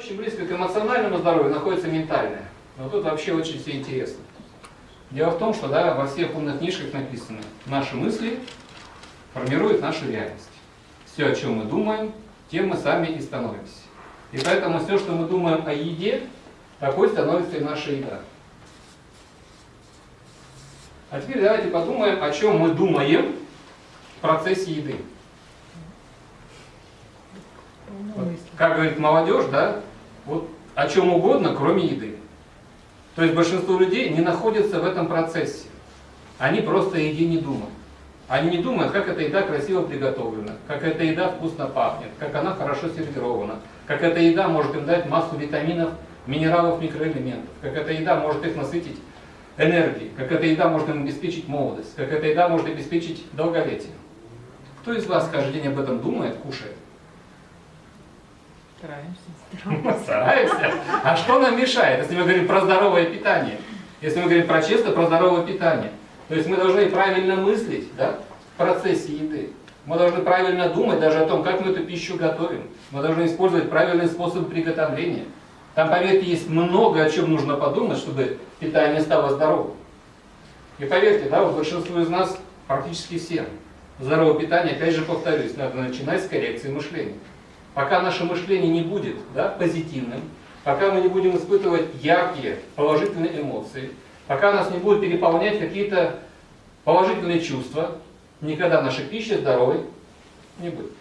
Очень близко к эмоциональному здоровью находится ментальное. Но тут вообще очень все интересно. Дело в том, что да, во всех умных книжках написано, наши мысли формируют нашу реальность. Все, о чем мы думаем, тем мы сами и становимся. И поэтому все, что мы думаем о еде, такой становится и наша еда. А теперь давайте подумаем, о чем мы думаем в процессе еды. Вот, как говорит молодежь, да, вот о чем угодно, кроме еды. То есть большинство людей не находятся в этом процессе. Они просто о еде не думают. Они не думают, как эта еда красиво приготовлена, как эта еда вкусно пахнет, как она хорошо сервирована, как эта еда может им дать массу витаминов, минералов, микроэлементов, как эта еда может их насытить энергией, как эта еда может им обеспечить молодость, как эта еда может обеспечить долголетие. Кто из вас каждый день об этом думает, кушает? Стараемся. Стараемся. А что нам мешает, если мы говорим про здоровое питание? Если мы говорим про чисто, про здоровое питание. То есть мы должны правильно мыслить да, в процессе еды. Мы должны правильно думать даже о том, как мы эту пищу готовим. Мы должны использовать правильные способы приготовления. Там, поверьте, есть много о чем нужно подумать, чтобы питание стало здоровым. И поверьте, да, вот большинству из нас, практически всем, здоровое питание, опять же повторюсь, надо начинать с коррекции мышления. Пока наше мышление не будет да, позитивным, пока мы не будем испытывать яркие положительные эмоции, Пока нас не будет переполнять какие-то положительные чувства, никогда наша пища здоровой не будет.